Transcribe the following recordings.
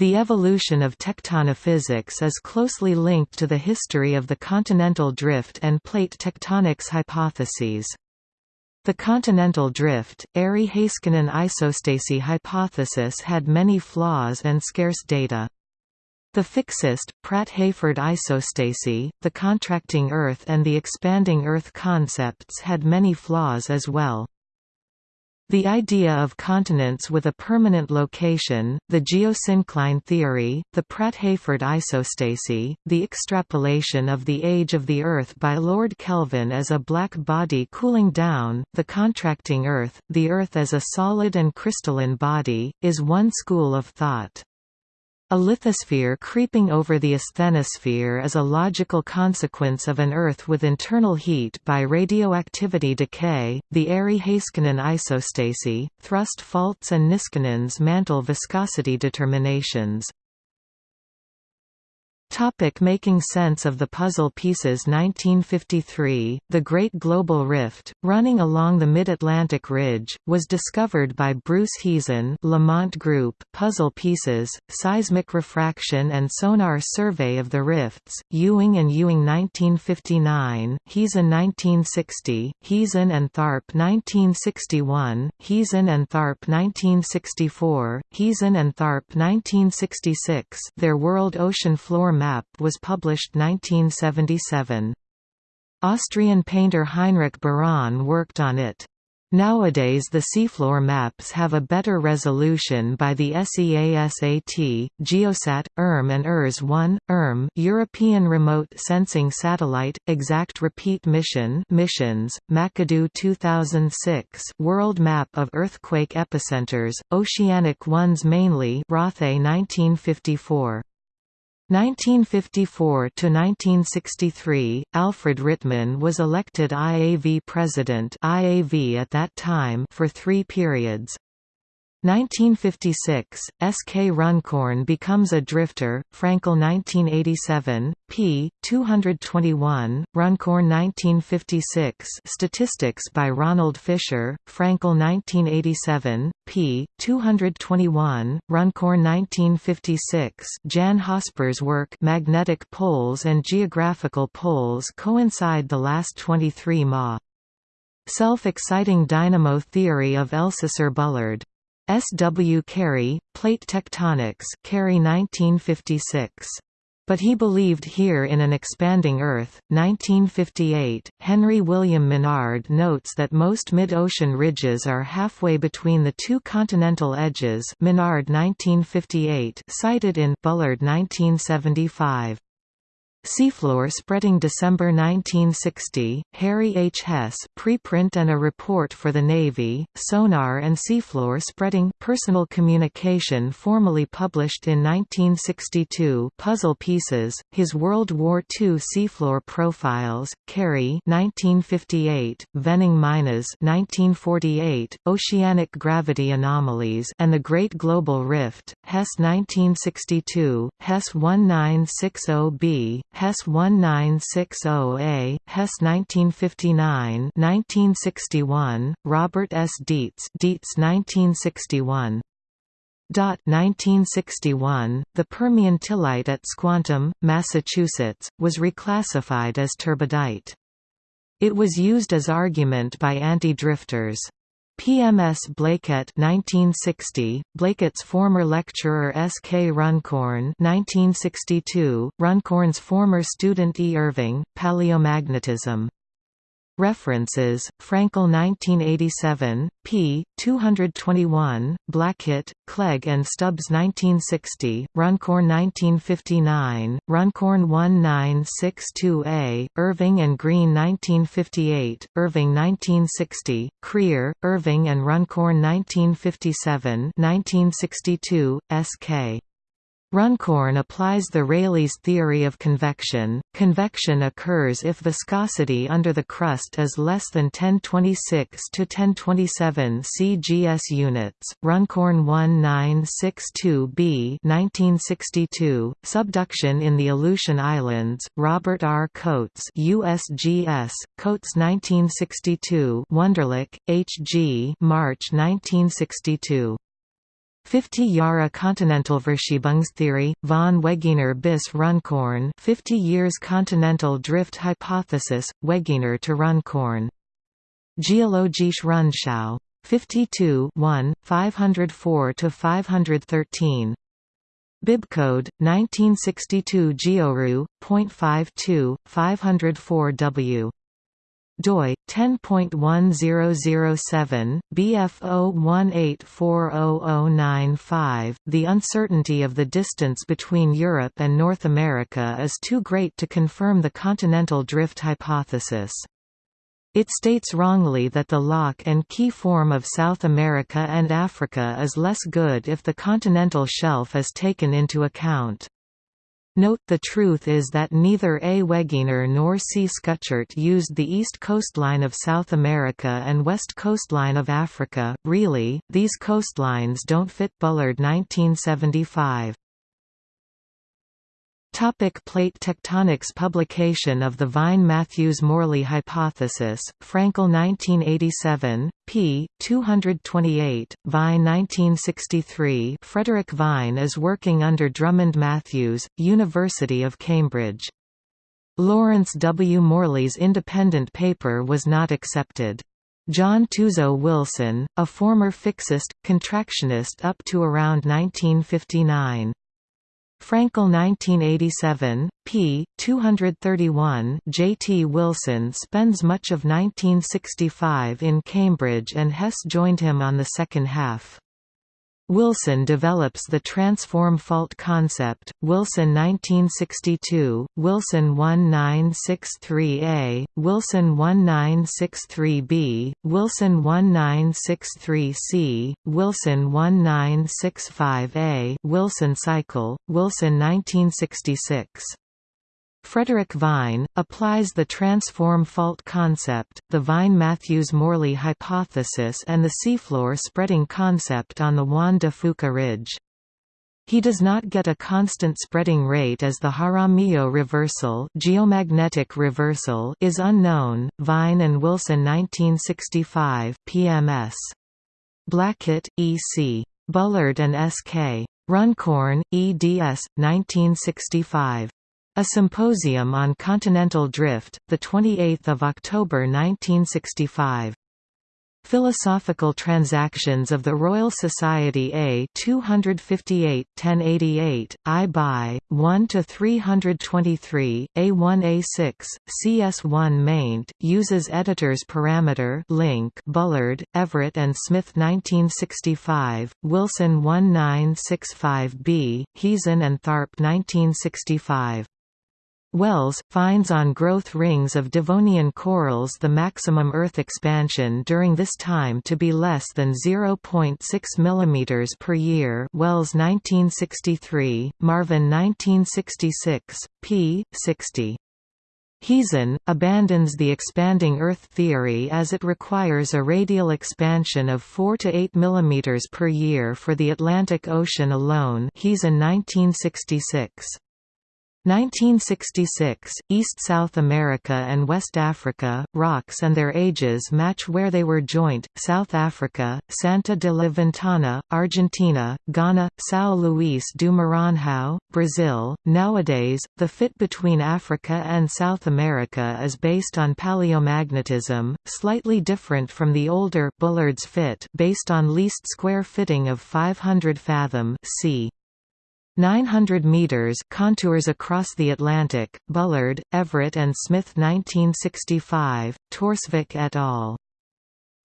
The evolution of tectonophysics is closely linked to the history of the continental drift and plate tectonics hypotheses. The continental drift, Airy-Heiskanen isostasy hypothesis had many flaws and scarce data. The fixist, Pratt-Hayford isostasy, the contracting Earth and the expanding Earth concepts had many flaws as well. The idea of continents with a permanent location, the geosyncline theory, the Pratt-Hayford isostasy, the extrapolation of the age of the Earth by Lord Kelvin as a black body cooling down, the contracting Earth, the Earth as a solid and crystalline body, is one school of thought. A lithosphere creeping over the asthenosphere is a logical consequence of an Earth with internal heat by radioactivity decay. The Airy-Heiskanen isostasy, thrust faults and Niskanen's mantle viscosity determinations. Topic making sense of the puzzle pieces 1953, The Great Global Rift, running along the Mid-Atlantic Ridge, was discovered by Bruce Heezen Lamont Group Puzzle Pieces, Seismic Refraction and Sonar Survey of the Rifts, Ewing and Ewing 1959, Heezen 1960, Heezen and Tharp 1961, Heezen and Tharp 1964, Heezen and Tharp 1966 Their World Ocean Floor map was published 1977. Austrian painter Heinrich Berann worked on it. Nowadays the seafloor maps have a better resolution by the SEASAT, Geosat, ERM and ERS-1, ERM European Remote Sensing Satellite, Exact Repeat Mission missions, McAdoo 2006 World Map of Earthquake Epicenters, Oceanic Ones mainly Rothe 1954. 1954–1963, Alfred Rittmann was elected IAV president IAV at that time for three periods. 1956, S. K. Runcorn becomes a drifter, Frankel 1987, p. 221, Runcorn 1956 Statistics by Ronald Fisher, Frankel 1987, p. 221, Runcorn 1956 Jan Hosper's work Magnetic Poles and Geographical Poles coincide the last 23 ma. Self-exciting dynamo theory of Elsasser Bullard S. W. Carey, Plate Tectonics Carey 1956. But he believed here in an expanding Earth. 1958, Henry William Menard notes that most mid-ocean ridges are halfway between the two continental edges Menard 1958 cited in Bullard 1975. Seafloor Spreading December 1960, Harry H. Hess preprint and a report for the Navy, Sonar and Seafloor Spreading Personal Communication formally published in 1962 Puzzle Pieces, his World War II Seafloor Profiles, Carey 1958, Venning Meinesz 1948, Oceanic Gravity Anomalies and the Great Global Rift, Hess 1962, Hess 1960b, Hess 1960A, Hess 1959 1961, Robert S. Dietz Dietz 1961. 1961, the Permian tillite at Squantum, Massachusetts, was reclassified as turbidite. It was used as argument by anti-drifters. PMS Blackett 1960, Blackett's former lecturer S. K. Runcorn 1962, Runcorn's former student E. Irving, Paleomagnetism References: Frankel 1987, p. 221, Blackett, Clegg and Stubbs 1960, Runcorn 1959, Runcorn 1962a, Irving and Green 1958, Irving 1960, Creer, Irving and Runcorn 1957 1962, S.K. Runcorn applies the Rayleigh's theory of convection. Convection occurs if viscosity under the crust is less than 1026 to 1027 cgs units. Runcorn 1962b 1962, Subduction in the Aleutian Islands, Robert R. Coates USGS, Coates 1962 Wunderlich, H. G. March 1962. 50 Jahre Kontinentalverschiebungstheorie, von Wegener bis Runcorn 50 years Continental Drift Hypothesis, Wegener to Runcorn. Geologische Rundschau. 52 1, 504–513. Bibcode 1962 Georu, .52, 504W doi 10.1007 BF018400095 The uncertainty of the distance between Europe and North America is too great to confirm the continental drift hypothesis. It states wrongly that the lock and key form of South America and Africa is less good if the continental shelf is taken into account. Note the truth is that neither A. Wegener nor C. Schuchert used the east coastline of South America and west coastline of Africa. Really, these coastlines don't fit Bullard 1975. Topic plate tectonics Publication of the Vine-Matthews-Morley hypothesis, Frankel 1987, p. 228, Vine 1963 Frederick Vine is working under Drummond Matthews, University of Cambridge. Lawrence W. Morley's independent paper was not accepted. John Tuzo Wilson, a former fixist, contractionist up to around 1959. Frankel 1987, p. 231 J. T. Wilson spends much of 1965 in Cambridge and Hess joined him on the second half. Wilson develops the transform fault concept, Wilson 1962, Wilson 1963A, Wilson 1963B, Wilson 1963C, Wilson 1965A, Wilson cycle, Wilson 1966. Frederick Vine, applies the transform fault concept, the Vine-Matthews-Morley hypothesis and the seafloor spreading concept on the Juan de Fuca Ridge. He does not get a constant spreading rate as the Jaramillo reversal, geomagnetic reversal is unknown. Vine and Wilson 1965 PMS. Blackett, E. C. Bullard and S. K. Runcorn, eds. 1965. A Symposium on Continental Drift, 28 October 1965. Philosophical Transactions of the Royal Society A 258 1088, I by, 1 to 323, A1A6, CS1 maint, uses editor's parameter link Bullard, Everett and Smith 1965, Wilson 1965b, Heezen and Tharp 1965. Wells, finds on growth rings of Devonian corals the maximum Earth expansion during this time to be less than 0.6 mm per year Wells 1963, Marvin 1966, p. 60. Heezen, abandons the expanding Earth theory as it requires a radial expansion of 4 to 8 mm per year for the Atlantic Ocean alone Heezen 1966. 1966, East-South America and West Africa, rocks and their ages match where they were joint, South Africa, Santa de la Ventana, Argentina, Ghana, São Luís do Maranhão, Brazil. Nowadays, the fit between Africa and South America is based on paleomagnetism, slightly different from the older Bullard's fit based on least square fitting of 500 fathom c. 900 meters contours across the Atlantic, Bullard, Everett and Smith 1965, Torsvik et al.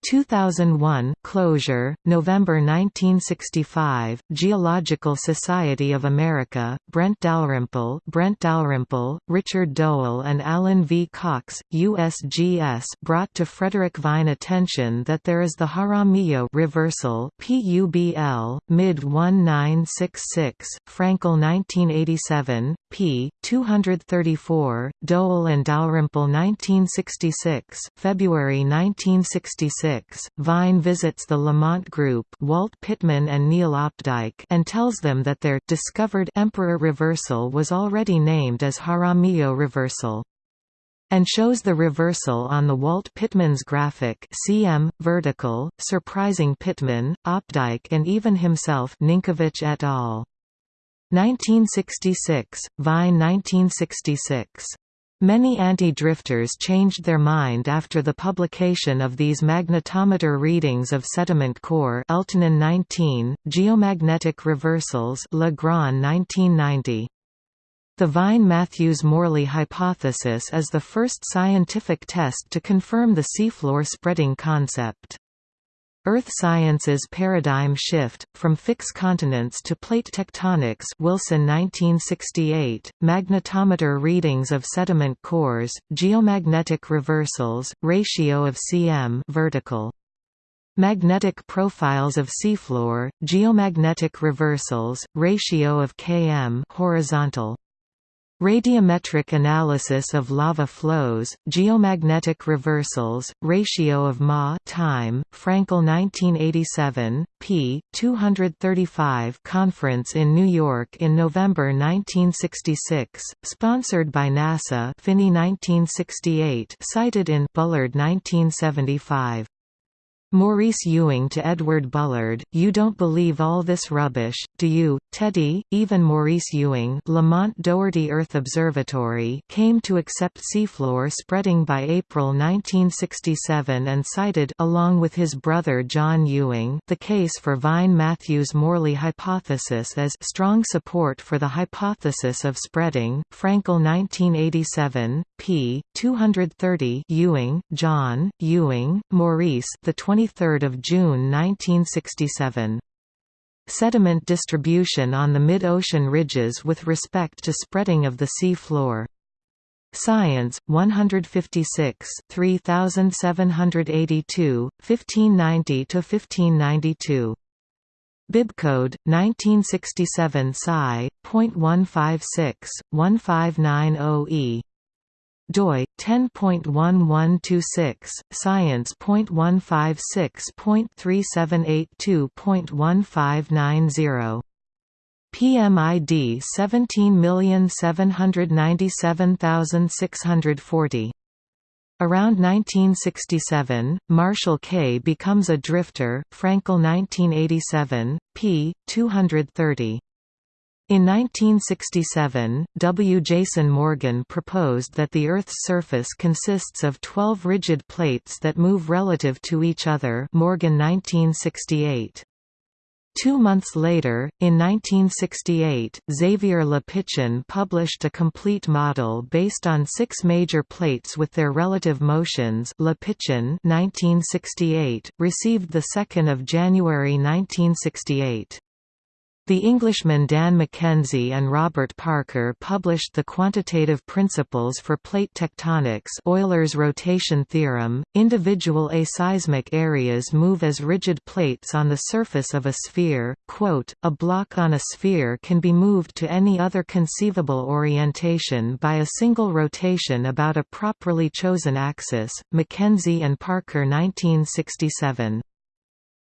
2001 closure, November 1965, Geological Society of America, Brent Dalrymple, Brent Dalrymple, Richard Doell and Alan V. Cox, USGS brought to Frederick Vine attention that there is the Jaramillo reversal PUBL, mid 1966, Frankel 1987, p. 234, Doell and Dalrymple 1966, February 1966 Vine visits the Lamont Group Walt Pitman and Neil Opdyke and tells them that their discovered Emperor reversal was already named as Jaramillo reversal. and shows the reversal on the Walt Pitman's graphic cm, vertical, surprising Pitman, Opdyke and even himself Ninkovich et al. 1966, Vine 1966. Many anti-drifters changed their mind after the publication of these magnetometer readings of sediment core Eltanin 19, geomagnetic reversals Legrand 1990. The Vine-Matthews-Morley hypothesis is the first scientific test to confirm the seafloor spreading concept. Earth Science's Paradigm Shift, From Fixed Continents to Plate Tectonics Wilson 1968, Magnetometer Readings of Sediment Cores, Geomagnetic Reversals, Ratio of cm vertical. Magnetic Profiles of Seafloor, Geomagnetic Reversals, Ratio of km horizontal. Radiometric analysis of lava flows, geomagnetic reversals, ratio of Ma time, Frankel 1987, p. 235 Conference in New York in November 1966, sponsored by NASA Phinney 1968 cited in Bullard 1975. Maurice Ewing to Edward Bullard, You don't believe all this rubbish, do you, Teddy? Even Maurice Ewing Lamont Doherty Earth Observatory came to accept seafloor spreading by April 1967 and cited along with his brother John Ewing the case for Vine-Matthews-Morley hypothesis as strong support for the hypothesis of spreading, Frankel 1987, p. 230 Ewing, John, Ewing, Maurice the 20 23 June 1967. Sediment distribution on the mid-ocean ridges with respect to spreading of the sea floor. Science, 156 3782, 1590–1592. Bibcode 1967 psi.156.1590e. doi 10.1126 science.156.3782.1590 PMID 17797640 Around 1967, Marshall K becomes a drifter, Frankel 1987, p. 230. In 1967, W. Jason Morgan proposed that the Earth's surface consists of 12 rigid plates that move relative to each other Morgan 1968. Two months later, in 1968, Xavier Le Pichon published a complete model based on six major plates with their relative motions Le Pichon 1968, received 2 January 1968. The Englishmen Dan McKenzie and Robert Parker published the quantitative principles for plate tectonics Euler's rotation theorem. Individual aseismic areas move as rigid plates on the surface of a sphere. Quote, a block on a sphere can be moved to any other conceivable orientation by a single rotation about a properly chosen axis. McKenzie and Parker 1967.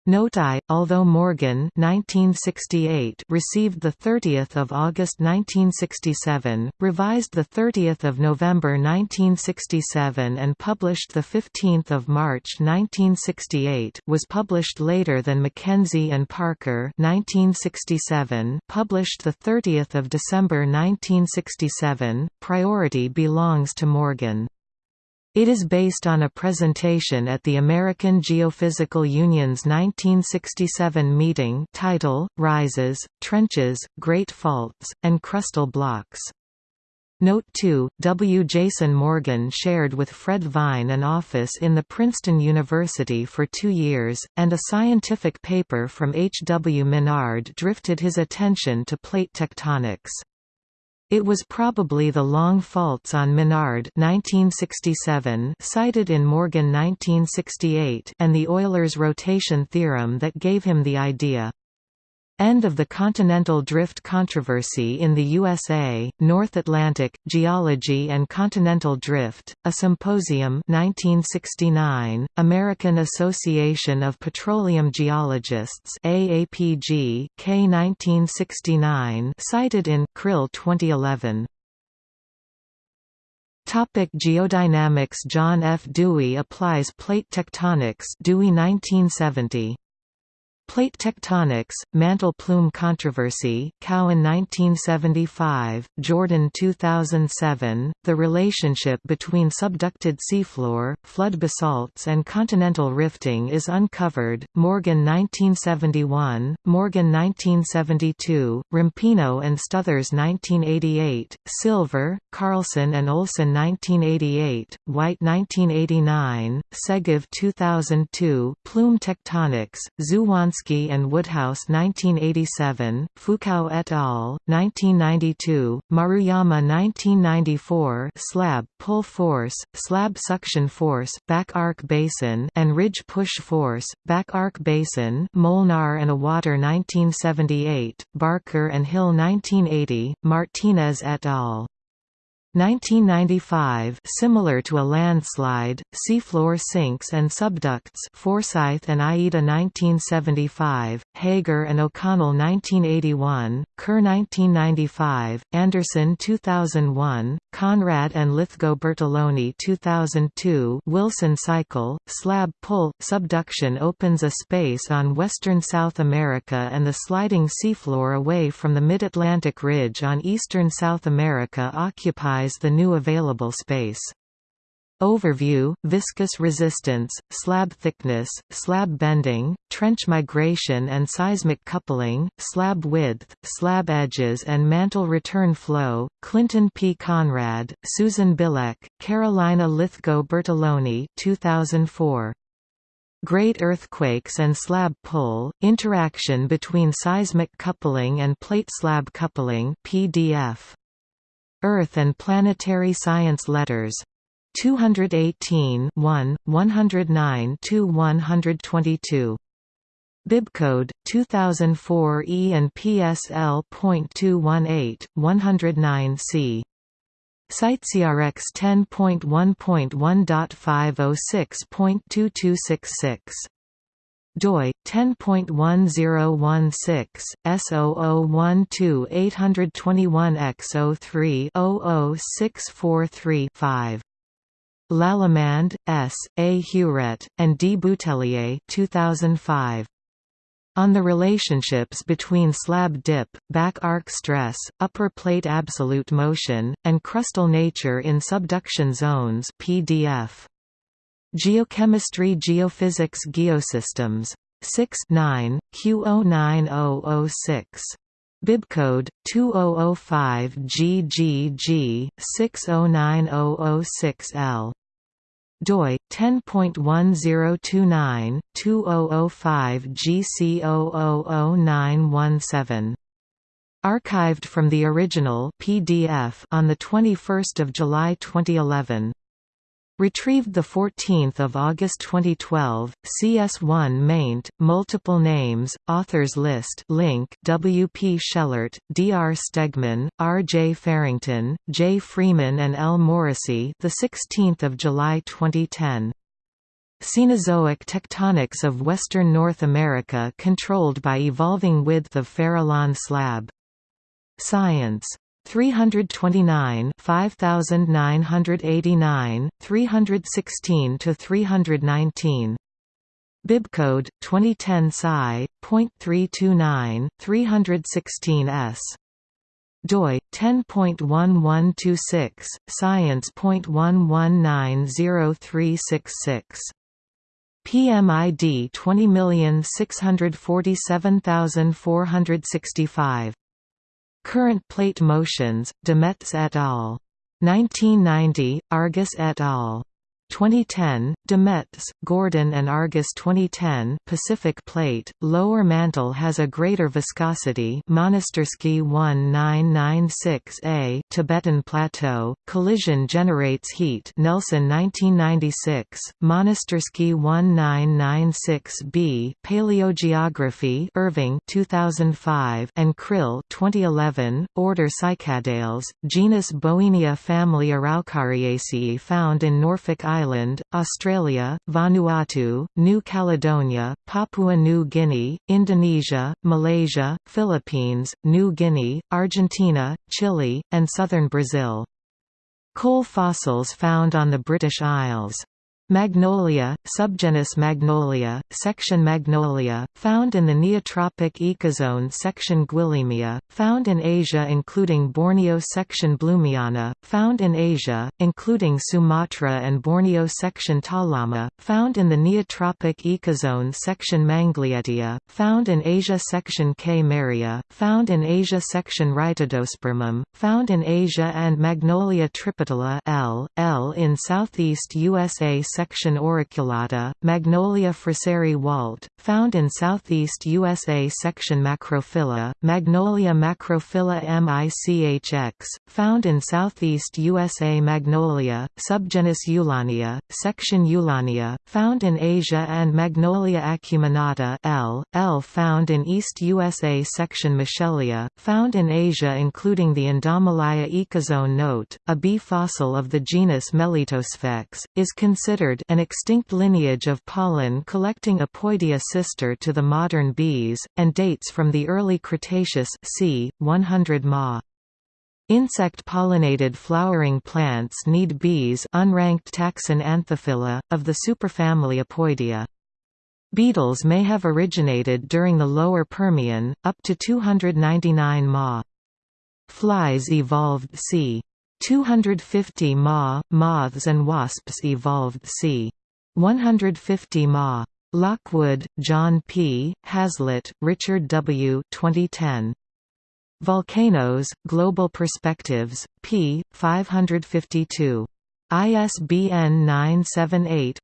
Note I, although Morgan 1968 received 30 August 1967, revised 30 November 1967 and published 15 March 1968 was published later than McKenzie and Parker 1967 published 30 December 1967, priority belongs to Morgan. It is based on a presentation at the American Geophysical Union's 1967 meeting title, Rises, Trenches, Great Faults, and Crustal Blocks. Note 2, W. Jason Morgan shared with Fred Vine an office in the Princeton University for two years, and a scientific paper from H. W. Menard drifted his attention to plate tectonics. It was probably the long faults on Menard 1967 cited in Morgan 1968 and the Euler's rotation theorem that gave him the idea. End of the continental drift controversy in the USA, North Atlantic, Geology and Continental Drift, a symposium 1969, American Association of Petroleum Geologists AAPG, K 1969 cited in Krill 2011. Topic geodynamics John F. Dewey applies plate tectonics Dewey 1970 Plate tectonics, mantle plume controversy, Cowan 1975, Jordan 2007, The relationship between subducted seafloor, flood basalts and continental rifting is uncovered, Morgan 1971, Morgan 1972, Rampino and Stothers 1988, Silver, Carlson and Olson 1988, White 1989, Segev 2002, Plume tectonics, Dziewonski and Woodhouse 1987, Fukao et al., 1992, Maruyama 1994 slab pull force, slab suction force back arc basin and ridge push force, back arc basin Molnar and Atwater 1978, Barker and Hill 1980, Martinez et al. 1995 similar to a landslide, seafloor sinks and subducts Forsyth and Uyeda 1975, Hager and O'Connell 1981, Kerr 1995, Anderson 2001, Conrad and Lithgow Bertelloni 2002 Wilson cycle, slab pull, subduction opens a space on western South America and the sliding seafloor away from the mid-Atlantic ridge on eastern South America occupies the new available space. Overview, viscous resistance, slab thickness, slab bending, trench migration and seismic coupling, slab width, slab edges and mantle return flow, Clinton P. Conrad, Susan Bilek, Carolina Lithgow Bertelloni 2004. Great earthquakes and slab pull, interaction between seismic coupling and plate slab coupling PDF. Earth and Planetary Science Letters. 218 1, 109–122. Bibcode 2004 E and PSL.218 109C. CiteSeerX 10.1.1.506.2266 doi 10.1016 S0012 821X03 00643 5 Lallemande, S., A. Huret, and D. Boutellier 2005. On the relationships between slab dip, back arc stress, upper plate absolute motion, and crustal nature in subduction zones PDF. Geochemistry Geophysics Geosystems. 6 9, Q09006. Bibcode 2005 GGG 609006L. doi 10.1029 2005 GC000917. Archived from the original PDF on the 21st of July 2011. Retrieved 14 August 2012, CS1 maint, multiple names, authors list link W. P. Schellart, D. R. Stegman, R. J. Farrington, J. Freeman and L. Moresi 16 July 2010. Cenozoic tectonics of Western North America controlled by evolving width of Farallon slab. Science 329 5989 316 to 319 Bibcode 2010 Sci.329 316s doi 10.1126 science.11903666 PMID 20647465 Current plate motions, DeMets et al. 1990, Argus et al. 2010, DeMets, Gordon and Argus 2010 Pacific Plate, lower mantle has a greater viscosity Monastersky 1996A Tibetan Plateau, collision generates heat Nelson 1996, Monastersky 1996B Paleogeography Irving 2005 and Krill 2011, order Cycadales, genus Bowenia family Araucariaceae found in Norfolk Island Island, Australia, Vanuatu, New Caledonia, Papua New Guinea, Indonesia, Malaysia, Philippines, New Guinea, Argentina, Chile, and southern Brazil. Coal fossils found on the British Isles Magnolia, subgenus Magnolia, section Magnolia, found in the Neotropic ecozone section Gwillimia, found in Asia including Borneo section Blumiana, found in Asia, including Sumatra and Borneo section Talama, found in the Neotropic ecozone section Manglietia, found in Asia section Kmeria, found in Asia section Rhytidospermum, found in Asia and Magnolia tripetala L. L in southeast USA section Section auriculata, Magnolia fraseri Walt, found in southeast USA section Macrophylla, Magnolia macrophylla michx, found in southeast USA Magnolia, subgenus Yulania, section Yulania, found in Asia and Magnolia acuminata L. L found in East USA section Michelia, found in Asia including the Indomalaya ecozone note, a bee fossil of the genus Melittosphex, is considered an extinct lineage of pollen collecting Apoidea sister to the modern bees, and dates from the early Cretaceous c. 100 Ma. Insect-pollinated flowering plants need bees unranked taxon Anthophila, of the superfamily Apoidea. Beetles may have originated during the Lower Permian, up to 299 Ma. Flies evolved c. 250 Ma, moths and wasps evolved c. 150 Ma. Lockwood, John P., Hazlett, Richard W. 2010. Volcanoes, Global Perspectives, p. 552. ISBN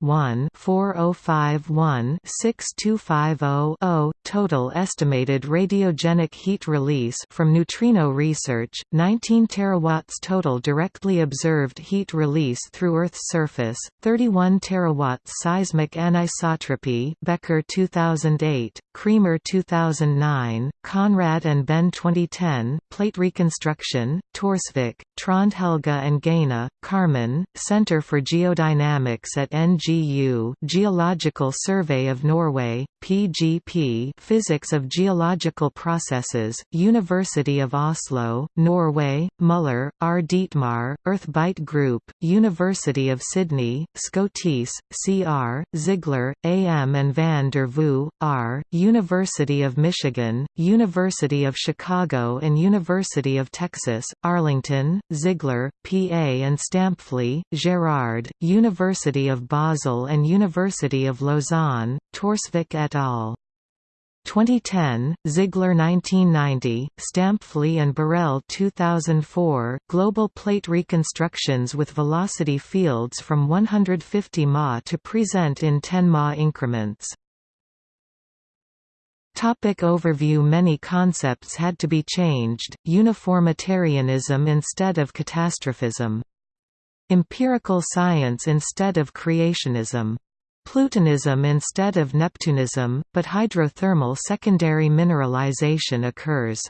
978-1-4051-6250-0. Total estimated radiogenic heat release from neutrino research, 19 terawatts total directly observed heat release through Earth's surface, 31 terawatts seismic anisotropy Becker 2008, Kreemer 2009, Conrad and Behn 2010, Plate Reconstruction, Torsvik, Trond Helge and Gaina, Carmen, Center for Geodynamics at NGU Geological Survey of Norway, PGP Physics of Geological Processes, University of Oslo, Norway, Muller, R. Dietmar, Earth EarthByte Group, University of Sydney, Scotese, C.R., Ziegler, A. M. and van der Voo, R., University of Michigan, University of Chicago and University of Texas, Arlington, Ziegler, P.A. and Stampfli, Gerard, University of Basel and University of Lausanne, Torsvik et al. 2010, Ziegler 1990, Stampfli and Borel 2004 Global plate reconstructions with velocity fields from 150 Ma to present in 10 Ma increments. Topic overview Many concepts had to be changed, uniformitarianism instead of catastrophism. Empirical science instead of creationism. Plutonism instead of Neptunism, but hydrothermal secondary mineralization occurs.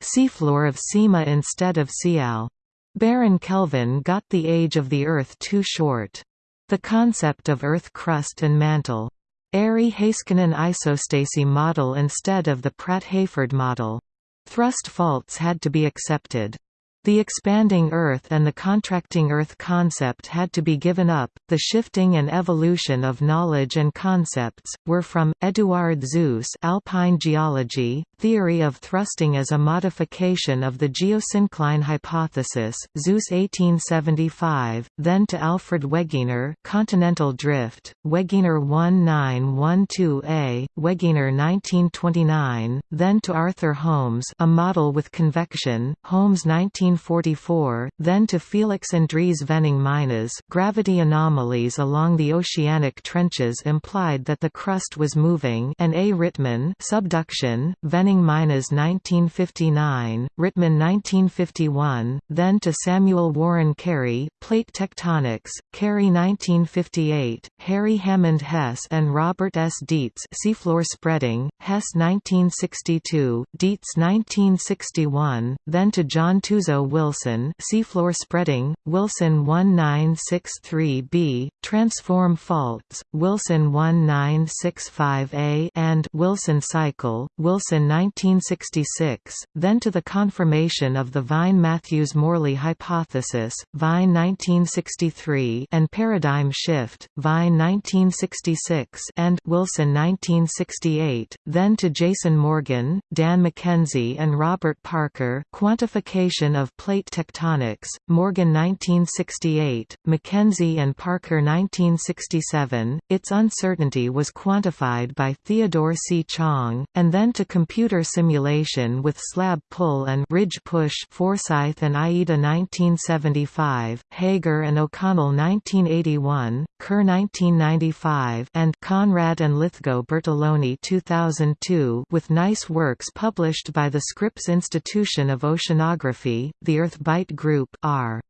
Seafloor of Sima instead of Sial. Baron Kelvin got the age of the Earth too short. The concept of Earth crust and mantle. Airy Heiskanen isostasy model instead of the Pratt-Hayford model. Thrust faults had to be accepted. The expanding Earth and the contracting Earth concept had to be given up. The shifting and evolution of knowledge and concepts were from Eduard Suess, Alpine Geology, theory of thrusting as a modification of the geosyncline hypothesis, Suess 1875, then to Alfred Wegener, continental drift, Wegener 1912a, Wegener 1929, then to Arthur Holmes, a model with convection, Holmes 19 1944, then to Felix Andries Venning-Meinesz gravity anomalies along the oceanic trenches implied that the crust was moving and A. Rittmann subduction, Venning-Meinesz 1959, Rittmann 1951, then to Samuel Warren Carey, plate tectonics, Carey 1958, Harry Hammond Hess and Robert S. Dietz seafloor spreading, Hess 1962, Dietz 1961, then to John Tuzo Wilson seafloor spreading, Wilson 1963b, transform faults, Wilson 1965a and Wilson cycle, Wilson 1966, then to the confirmation of the Vine-Matthews-Morley hypothesis, Vine 1963 and paradigm shift, Vine 1966 and Wilson 1968, then to Jason Morgan, Dan McKenzie and Robert Parker Quantification of Plate Tectonics, Morgan 1968, McKenzie and Parker 1967, its uncertainty was quantified by Theodore C. Chang, and then to computer simulation with slab pull and ridge push Forsyth and Uyeda 1975, Hager and O'Connell 1981, Kerr 1995 and Conrad and Lithgow Bertelloni 2002 with nice works published by the Scripps Institution of Oceanography, the Earth EarthByte Group R.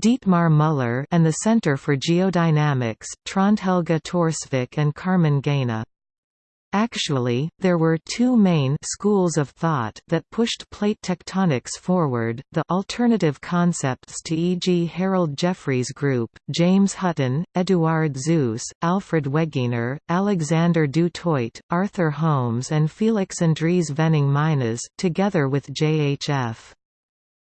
Dietmar Müller and the Center for Geodynamics, Trond-Helge Torsvik and Carmen Gaina. Actually, there were two main schools of thought that pushed plate tectonics forward, the alternative concepts to e.g. Harold Jeffreys' group, James Hutton, Eduard Suess, Alfred Wegener, Alexander du Toit, Arthur Holmes and Felix Andries Venning Meinesz, together with J.H.F.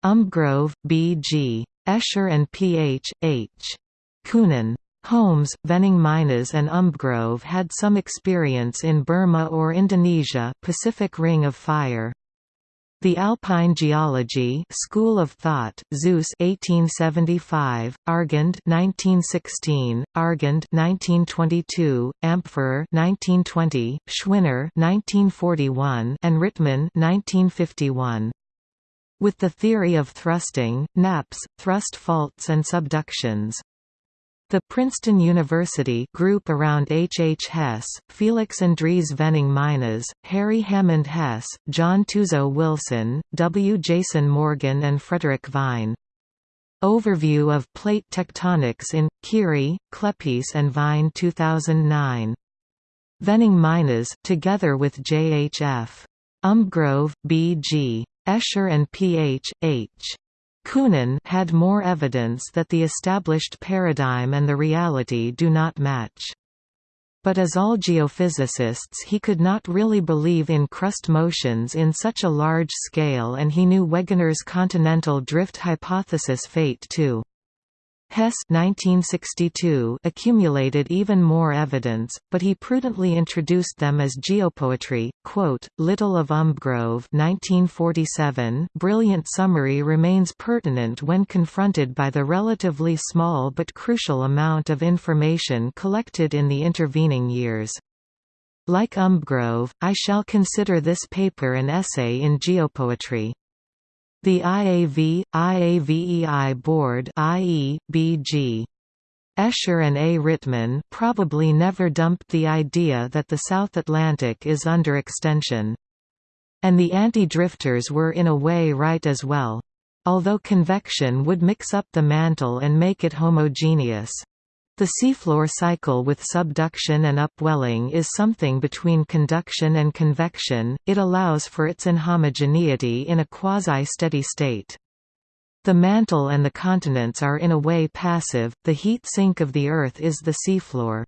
Umbgrove, B.G. Escher and P.H. H. Kuenen. Holmes, Venning Meinesz and Umbgrove had some experience in Burma or Indonesia Pacific Ring of Fire. The Alpine Geology School of Thought, Suess 1875, Argand 1916, Argand 1922, Ampferer 1920, Schwinner 1941, and Rittmann 1951. With the theory of thrusting, nappes, thrust faults and subductions. The Princeton University group around H. H. Hess, Felix Andries Venning Meinesz, Harry Hammond Hess, John Tuzo Wilson, W. Jason Morgan and Frederick Vine. Overview of plate tectonics in, Kearey, Klepeis and Vine 2009. Venning Meinesz, together with J. Umbgrove, B. G. Escher and P. H. H. Kuenen had more evidence that the established paradigm and the reality do not match. But as all geophysicists he could not really believe in crust motions in such a large scale and he knew Wegener's continental drift hypothesis fate too. Hess 1962 accumulated even more evidence, but he prudently introduced them as geopoetry. Quote, Little of Umbgrove 1947 brilliant summary remains pertinent when confronted by the relatively small but crucial amount of information collected in the intervening years. Like Umbgrove, I shall consider this paper an essay in geopoetry. The IAV, IAVEI Board IE, BG. Escher and A. Rittmann probably never dumped the idea that the South Atlantic is under extension. And the anti-drifters were in a way right as well. Although convection would mix up the mantle and make it homogeneous. The seafloor cycle with subduction and upwelling is something between conduction and convection, it allows for its inhomogeneity in a quasi-steady state. The mantle and the continents are in a way passive, the heat sink of the Earth is the seafloor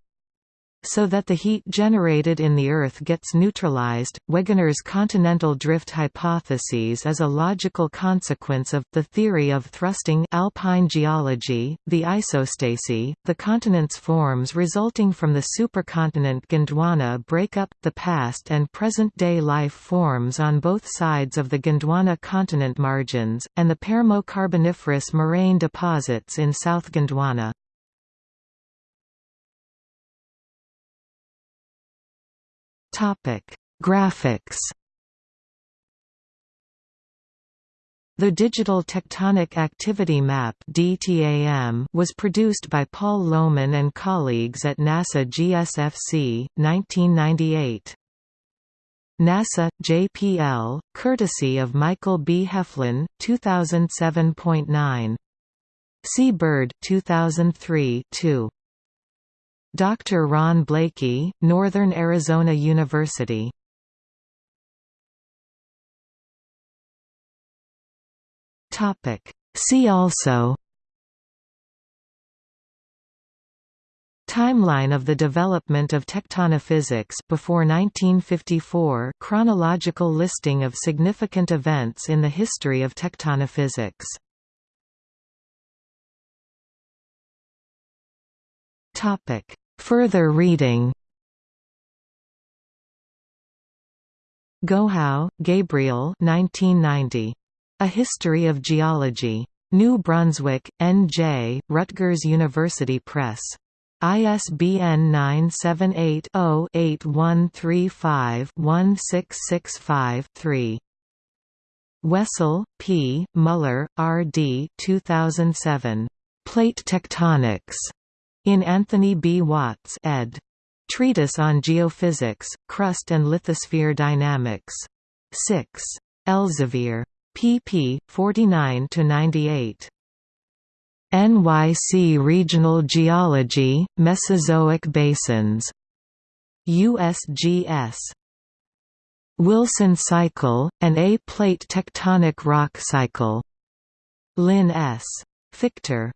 so that the heat generated in the Earth gets neutralized. Wegener's continental drift hypothesis is a logical consequence of the theory of thrusting alpine geology, the isostasy, the continents forms resulting from the supercontinent Gondwana break up, the past and present-day life forms on both sides of the Gondwana continent margins, and the Permo-Carboniferous moraine deposits in South Gondwana. Topic: Graphics. The Digital Tectonic Activity Map (DTAM) was produced by Paul Lowman and colleagues at NASA GSFC, 1998. NASA JPL, courtesy of Michael B. Heflin, 2007.9. See Bird, 2003 2. Dr. Ron Blakey, Northern Arizona University. Topic. See also Timeline of the development of tectonophysics before 1954 chronological listing of significant events in the history of tectonophysics Topic Further reading Gohau, Gabriel 1990. A History of Geology. New Brunswick, N.J., Rutgers University Press. ISBN 978-0-8135-1665-3. Wessel, P., Muller, R. D. 2007. Plate Tectonics. In Anthony B. Watts ed. Treatise on Geophysics, Crust and Lithosphere Dynamics. 6. Elsevier. pp. 49–98. NYC Regional Geology, Mesozoic Basins. USGS. Wilson Cycle, an A-plate tectonic rock cycle. Lynn S. Fichter.